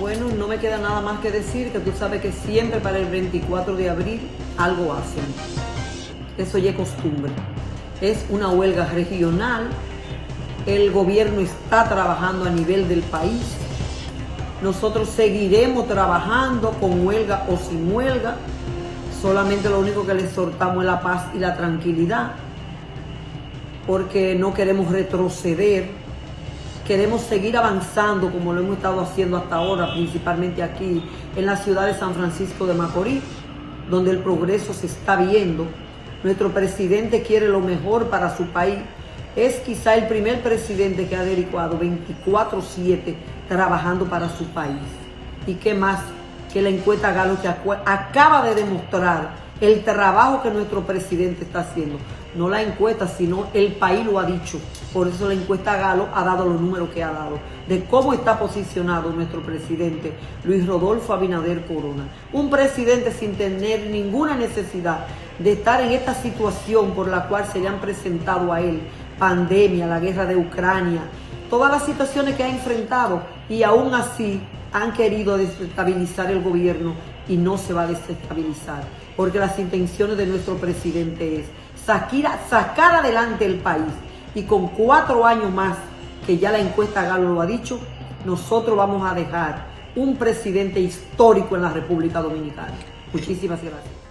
Bueno, no me queda nada más que decir que tú sabes que siempre para el 24 de abril algo hacen. Eso ya es costumbre. Es una huelga regional. El gobierno está trabajando a nivel del país. Nosotros seguiremos trabajando con huelga o sin huelga. Solamente lo único que le exhortamos es la paz y la tranquilidad. Porque no queremos retroceder queremos seguir avanzando como lo hemos estado haciendo hasta ahora, principalmente aquí en la ciudad de San Francisco de Macorís, donde el progreso se está viendo. Nuestro presidente quiere lo mejor para su país. Es quizá el primer presidente que ha dedicado 24-7 trabajando para su país. ¿Y qué más que la encuesta Galo que acaba de demostrar el trabajo que nuestro presidente está haciendo. No la encuesta, sino el país lo ha dicho. Por eso la encuesta Galo ha dado los números que ha dado, de cómo está posicionado nuestro presidente Luis Rodolfo Abinader Corona. Un presidente sin tener ninguna necesidad de estar en esta situación por la cual se le han presentado a él, pandemia, la guerra de Ucrania, todas las situaciones que ha enfrentado y aún así han querido desestabilizar el gobierno y no se va a desestabilizar, porque las intenciones de nuestro presidente es sacar, adelante el país y con cuatro años más, que ya la encuesta Galo lo ha dicho, nosotros vamos a dejar un presidente histórico en la República Dominicana. Muchísimas gracias.